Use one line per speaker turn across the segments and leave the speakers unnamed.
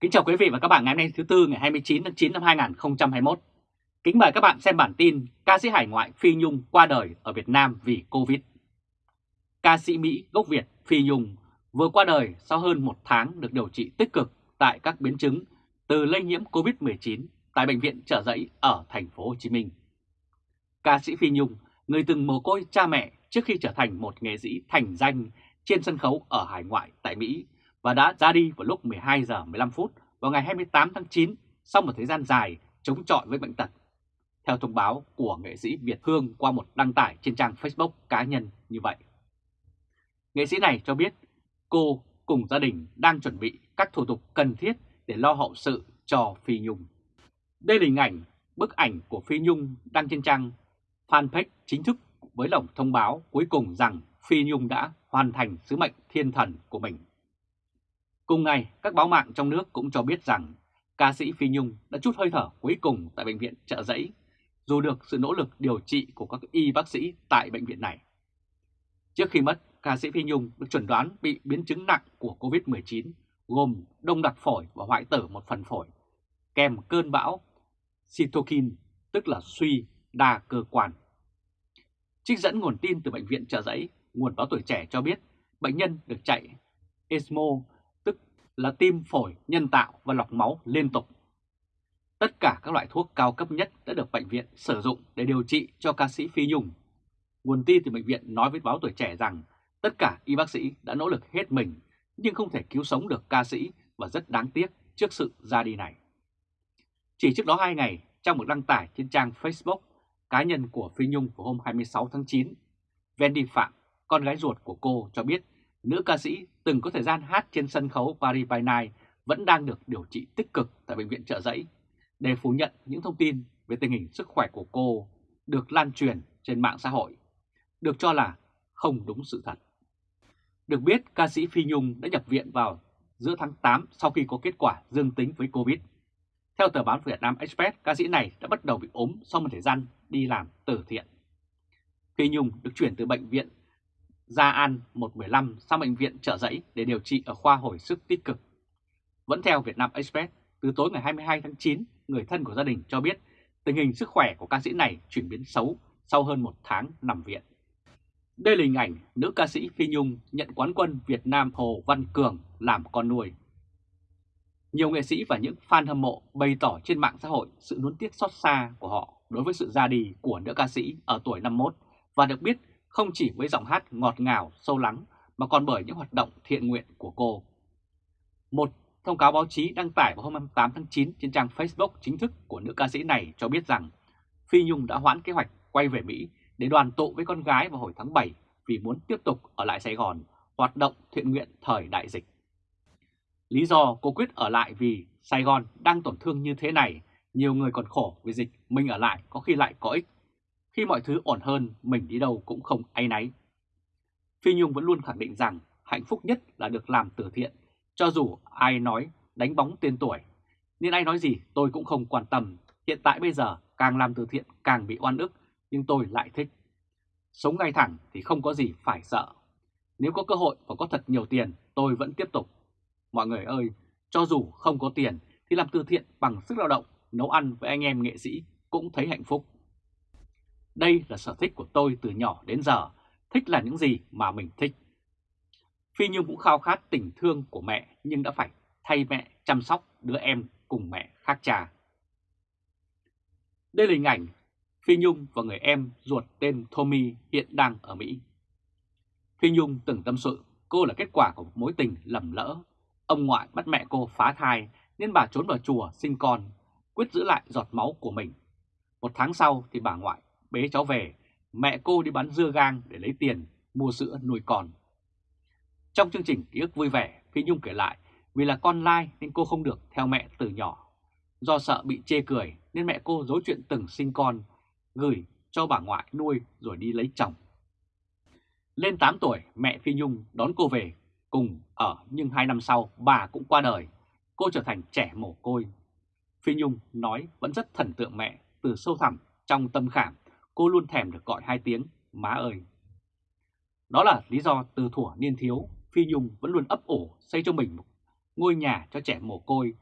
Kính chào quý vị và các bạn ngày hôm nay thứ Tư ngày 29 tháng 9 năm 2021. Kính mời các bạn xem bản tin ca sĩ hải ngoại Phi Nhung qua đời ở Việt Nam vì Covid. Ca sĩ Mỹ gốc Việt Phi Nhung vừa qua đời sau hơn một tháng được điều trị tích cực tại các biến chứng từ lây nhiễm Covid-19 tại Bệnh viện Trợ Giấy ở thành phố Hồ Chí Minh. Ca sĩ Phi Nhung, người từng mồ côi cha mẹ trước khi trở thành một nghệ sĩ thành danh trên sân khấu ở hải ngoại tại Mỹ và đã ra đi vào lúc 12 giờ 15 phút vào ngày 28 tháng 9 sau một thời gian dài chống chọi với bệnh tật. Theo thông báo của nghệ sĩ Việt Hương qua một đăng tải trên trang Facebook cá nhân như vậy. Nghệ sĩ này cho biết cô cùng gia đình đang chuẩn bị các thủ tục cần thiết để lo hậu sự cho Phi Nhung. Đây là hình ảnh, bức ảnh của Phi Nhung đăng trên trang fanpage chính thức với lồng thông báo cuối cùng rằng Phi Nhung đã hoàn thành sứ mệnh thiên thần của mình. Cùng ngày, các báo mạng trong nước cũng cho biết rằng ca sĩ Phi Nhung đã chút hơi thở cuối cùng tại Bệnh viện Trợ Giấy, dù được sự nỗ lực điều trị của các y bác sĩ tại bệnh viện này. Trước khi mất, ca sĩ Phi Nhung được chuẩn đoán bị biến chứng nặng của COVID-19 gồm đông đặc phổi và hoại tử một phần phổi, kèm cơn bão cytokine, tức là suy đa cơ quan. Trích dẫn nguồn tin từ Bệnh viện Trợ Giấy, nguồn báo tuổi trẻ cho biết bệnh nhân được chạy ESMO, là tim phổi nhân tạo và lọc máu liên tục. Tất cả các loại thuốc cao cấp nhất đã được bệnh viện sử dụng để điều trị cho ca sĩ Phi Nhung. Nguồn tin từ bệnh viện nói với báo tuổi trẻ rằng tất cả y bác sĩ đã nỗ lực hết mình nhưng không thể cứu sống được ca sĩ và rất đáng tiếc trước sự ra đi này. Chỉ trước đó 2 ngày, trong một đăng tải trên trang Facebook cá nhân của Phi Nhung vào hôm 26 tháng 9, Wendy Phạm, con gái ruột của cô cho biết nữ ca sĩ từng có thời gian hát trên sân khấu Paris by Night vẫn đang được điều trị tích cực tại Bệnh viện Trợ Giấy để phủ nhận những thông tin về tình hình sức khỏe của cô được lan truyền trên mạng xã hội, được cho là không đúng sự thật. Được biết, ca sĩ Phi Nhung đã nhập viện vào giữa tháng 8 sau khi có kết quả dương tính với Covid. Theo tờ báo Việt Nam Express, ca sĩ này đã bắt đầu bị ốm sau một thời gian đi làm từ thiện. Phi Nhung được chuyển từ bệnh viện Gia An 115 sang bệnh viện Trợ Giấy để điều trị ở khoa hồi sức tích cực. Vẫn theo Việt Nam Express, từ tối ngày 22 tháng 9, người thân của gia đình cho biết tình hình sức khỏe của ca sĩ này chuyển biến xấu sau hơn một tháng nằm viện. Đây là hình ảnh nữ ca sĩ Phi Nhung nhận quán quân Việt Nam Hồ Văn Cường làm con nuôi. Nhiều nghệ sĩ và những fan hâm mộ bày tỏ trên mạng xã hội sự nuối tiếc xót xa của họ đối với sự ra đi của nữ ca sĩ ở tuổi 51 và được biết không chỉ với giọng hát ngọt ngào, sâu lắng mà còn bởi những hoạt động thiện nguyện của cô. Một thông cáo báo chí đăng tải vào hôm 28 tháng 9 trên trang Facebook chính thức của nữ ca sĩ này cho biết rằng Phi Nhung đã hoãn kế hoạch quay về Mỹ để đoàn tụ với con gái vào hồi tháng 7 vì muốn tiếp tục ở lại Sài Gòn hoạt động thiện nguyện thời đại dịch. Lý do cô quyết ở lại vì Sài Gòn đang tổn thương như thế này, nhiều người còn khổ vì dịch, mình ở lại có khi lại có ích. Khi mọi thứ ổn hơn, mình đi đâu cũng không áy náy. Phi Nhung vẫn luôn khẳng định rằng hạnh phúc nhất là được làm từ thiện, cho dù ai nói đánh bóng tên tuổi. Nên ai nói gì tôi cũng không quan tâm, hiện tại bây giờ càng làm từ thiện càng bị oan ức, nhưng tôi lại thích. Sống ngay thẳng thì không có gì phải sợ. Nếu có cơ hội và có thật nhiều tiền, tôi vẫn tiếp tục. Mọi người ơi, cho dù không có tiền thì làm từ thiện bằng sức lao động, nấu ăn với anh em nghệ sĩ cũng thấy hạnh phúc. Đây là sở thích của tôi từ nhỏ đến giờ, thích là những gì mà mình thích. Phi Nhung cũng khao khát tình thương của mẹ nhưng đã phải thay mẹ chăm sóc đứa em cùng mẹ khác cha. Đây là hình ảnh Phi Nhung và người em ruột tên Tommy hiện đang ở Mỹ. Phi Nhung từng tâm sự cô là kết quả của một mối tình lầm lỡ. Ông ngoại bắt mẹ cô phá thai nên bà trốn vào chùa sinh con, quyết giữ lại giọt máu của mình. Một tháng sau thì bà ngoại bế cháu về, mẹ cô đi bán dưa gang để lấy tiền mua sữa nuôi con. Trong chương trình ký ức vui vẻ, Phi Nhung kể lại vì là con lai nên cô không được theo mẹ từ nhỏ. Do sợ bị chê cười nên mẹ cô dối chuyện từng sinh con, gửi cho bà ngoại nuôi rồi đi lấy chồng. Lên 8 tuổi, mẹ Phi Nhung đón cô về cùng ở nhưng hai năm sau bà cũng qua đời. Cô trở thành trẻ mồ côi. Phi Nhung nói vẫn rất thần tượng mẹ từ sâu thẳm trong tâm khảm cô luôn thèm được gọi hai tiếng má ơi. Đó là lý do từ thuở niên thiếu, Phi Nhung vẫn luôn ấp ổ xây cho mình một ngôi nhà cho trẻ mồ côi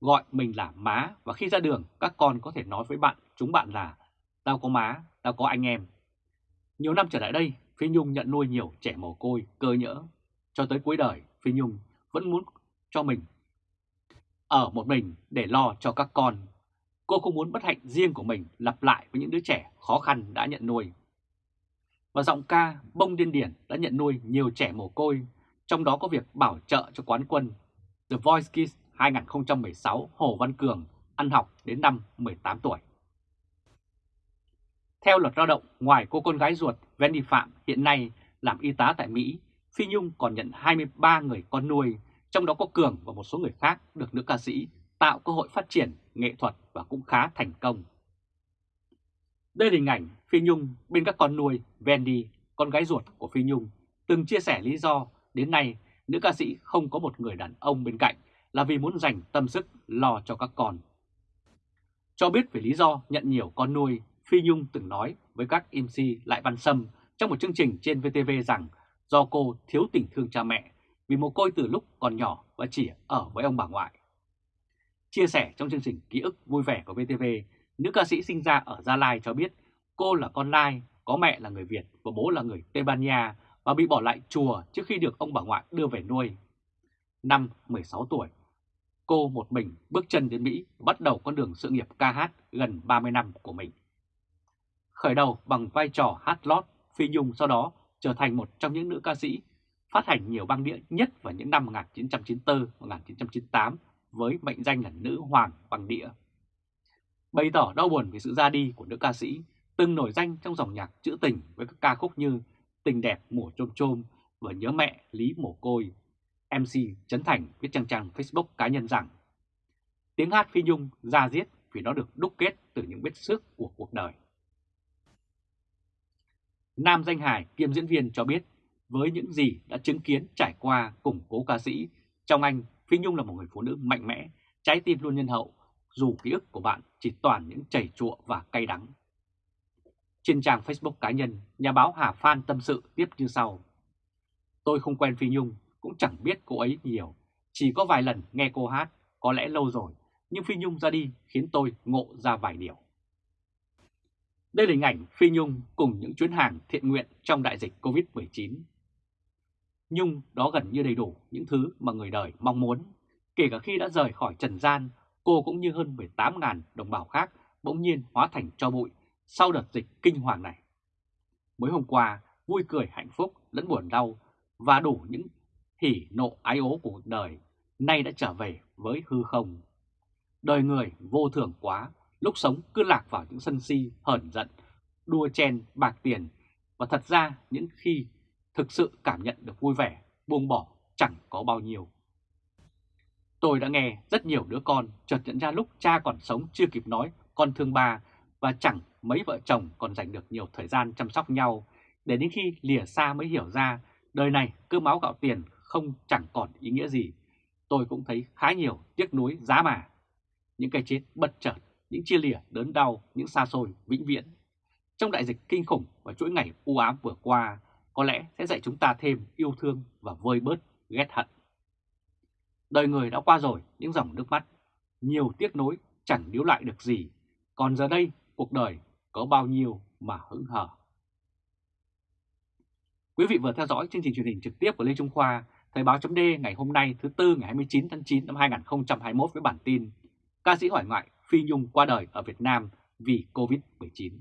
gọi mình là má và khi ra đường các con có thể nói với bạn chúng bạn là tao có má, tao có anh em. Nhiều năm trở lại đây, Phi Nhung nhận nuôi nhiều trẻ mồ côi, cơ nhỡ. Cho tới cuối đời, Phi Nhung vẫn muốn cho mình ở một mình để lo cho các con. Cô không muốn bất hạnh riêng của mình lặp lại với những đứa trẻ khó khăn đã nhận nuôi. Và giọng ca Bông Điên Điển đã nhận nuôi nhiều trẻ mồ côi, trong đó có việc bảo trợ cho quán quân The Voice Kids 2016 Hồ Văn Cường ăn học đến năm 18 tuổi. Theo luật lao động, ngoài cô con gái ruột Wendy Phạm hiện nay làm y tá tại Mỹ, Phi Nhung còn nhận 23 người con nuôi, trong đó có Cường và một số người khác được nữ ca sĩ tạo cơ hội phát triển nghệ thuật và cũng khá thành công. Đây là hình ảnh Phi Nhung bên các con nuôi Wendy, con gái ruột của Phi Nhung, từng chia sẻ lý do đến nay nữ ca sĩ không có một người đàn ông bên cạnh là vì muốn dành tâm sức lo cho các con. Cho biết về lý do nhận nhiều con nuôi, Phi Nhung từng nói với các MC Lại Văn Sâm trong một chương trình trên VTV rằng do cô thiếu tình thương cha mẹ vì một côi từ lúc còn nhỏ và chỉ ở với ông bà ngoại. Chia sẻ trong chương trình Ký ức vui vẻ của VTV, nữ ca sĩ sinh ra ở Gia Lai cho biết cô là con Lai, có mẹ là người Việt và bố là người Tây Ban Nha và bị bỏ lại chùa trước khi được ông bà ngoại đưa về nuôi. Năm 16 tuổi, cô một mình bước chân đến Mỹ bắt đầu con đường sự nghiệp ca hát gần 30 năm của mình. Khởi đầu bằng vai trò hát lót, Phi Nhung sau đó trở thành một trong những nữ ca sĩ phát hành nhiều băng đĩa nhất vào những năm 1994-1998 với mệnh danh là nữ hoàng bằng đĩa. Bày tỏ đau buồn về sự ra đi của nữ ca sĩ, từng nổi danh trong dòng nhạc trữ tình với các ca khúc như Tình đẹp mùa trôm trôm và Nhớ mẹ Lý mồ côi. MC Trấn Thành viết trang trang Facebook cá nhân rằng tiếng hát Phi Nhung ra diết vì nó được đúc kết từ những vết xước của cuộc đời. Nam danh hài kiêm diễn viên cho biết với những gì đã chứng kiến trải qua cùng cố ca sĩ, trong anh Phi Nhung là một người phụ nữ mạnh mẽ, trái tim luôn nhân hậu, dù ký ức của bạn chỉ toàn những chảy chụa và cay đắng. Trên trang Facebook cá nhân, nhà báo Hà Phan tâm sự tiếp như sau. Tôi không quen Phi Nhung, cũng chẳng biết cô ấy nhiều, chỉ có vài lần nghe cô hát, có lẽ lâu rồi, nhưng Phi Nhung ra đi khiến tôi ngộ ra vài điều. Đây là hình ảnh Phi Nhung cùng những chuyến hàng thiện nguyện trong đại dịch Covid-19. Nhung đó gần như đầy đủ những thứ mà người đời mong muốn. Kể cả khi đã rời khỏi trần gian, cô cũng như hơn 18.000 đồng bào khác bỗng nhiên hóa thành cho bụi sau đợt dịch kinh hoàng này. Mới hôm qua, vui cười hạnh phúc lẫn buồn đau và đủ những hỉ nộ ái ố của cuộc đời, nay đã trở về với hư không. Đời người vô thường quá, lúc sống cứ lạc vào những sân si, hờn giận, đua chen, bạc tiền, và thật ra những khi thực sự cảm nhận được vui vẻ, buông bỏ chẳng có bao nhiêu. Tôi đã nghe rất nhiều đứa con chợt nhận ra lúc cha còn sống chưa kịp nói con thương ba và chẳng mấy vợ chồng còn dành được nhiều thời gian chăm sóc nhau để đến khi lìa xa mới hiểu ra đời này cứ máu gạo tiền không chẳng còn ý nghĩa gì. Tôi cũng thấy khá nhiều tiếc nuối giá mà. Những cái chết bất chợt, những chia lìa đớn đau, những xa xôi vĩnh viễn. Trong đại dịch kinh khủng và chuỗi ngày u ám vừa qua, có lẽ sẽ dạy chúng ta thêm yêu thương và vơi bớt ghét hận. Đời người đã qua rồi những dòng nước mắt, nhiều tiếc nối chẳng níu lại được gì, còn giờ đây cuộc đời có bao nhiêu mà hững hờ. Quý vị vừa theo dõi chương trình truyền hình trực tiếp của Lê Trung Khoa, Thời báo chấm ngày hôm nay thứ Tư ngày 29 tháng 9 năm 2021 với bản tin Ca sĩ hỏi ngoại Phi Nhung qua đời ở Việt Nam vì Covid-19.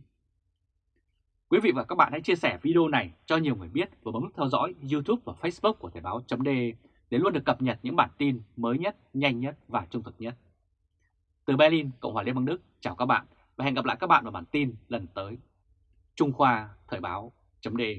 Quý vị và các bạn hãy chia sẻ video này cho nhiều người biết và bấm nút theo dõi YouTube và Facebook của Thời báo .de để luôn được cập nhật những bản tin mới nhất, nhanh nhất và trung thực nhất. Từ Berlin, Cộng hòa Liên bang Đức, chào các bạn và hẹn gặp lại các bạn vào bản tin lần tới. Trung Khoa Thời báo .de.